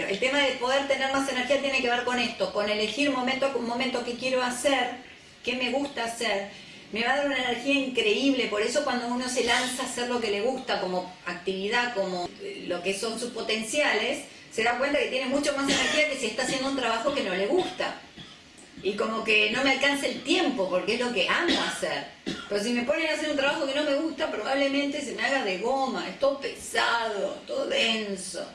El tema de poder tener más energía tiene que ver con esto, con elegir momento con momento que quiero hacer, qué me gusta hacer. Me va a dar una energía increíble, por eso cuando uno se lanza a hacer lo que le gusta como actividad, como eh, lo que son sus potenciales, se da cuenta que tiene mucho más energía que si está haciendo un trabajo que no le gusta. Y como que no me alcanza el tiempo, porque es lo que amo hacer. Pero si me ponen a hacer un trabajo que no me gusta, probablemente se me haga de goma, es todo pesado, todo denso.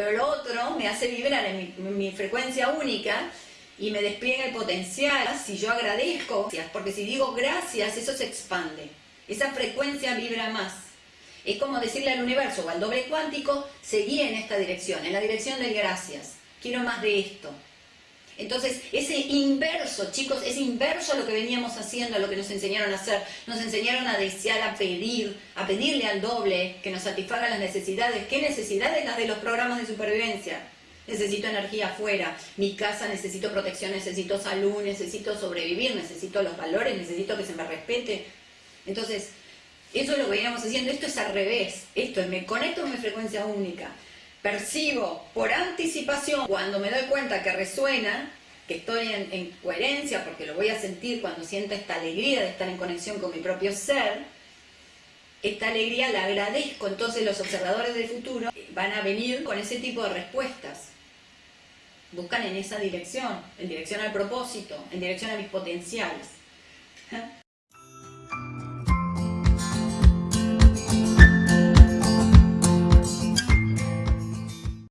Pero lo otro me hace vibrar en mi, frecuencia única y me despliega el potencial si yo agradezco, porque si digo gracias, eso se expande. Esa frecuencia vibra más. Es como decirle al universo o al doble cuántico, seguí en esta dirección, en la dirección del gracias. Quiero más de esto. Entonces, ese inverso, chicos, es inverso a lo que veníamos haciendo, a lo que nos enseñaron a hacer. Nos enseñaron a desear, a pedir, a pedirle al doble que nos satisfaga las necesidades. ¿Qué necesidades? Las de los programas de supervivencia. Necesito energía afuera, mi casa necesito protección, necesito salud, necesito sobrevivir, necesito los valores, necesito que se me respete. Entonces, eso es lo que veníamos haciendo. Esto es al revés. Esto es, me conecto con mi frecuencia única percibo por anticipación, cuando me doy cuenta que resuena, que estoy en, coherencia, porque lo voy a sentir cuando sienta esta alegría de estar en conexión con mi propio ser, esta alegría la agradezco, entonces los observadores del futuro van a venir con ese tipo de respuestas. Buscan en esa dirección, en dirección al propósito, en dirección a mis potenciales.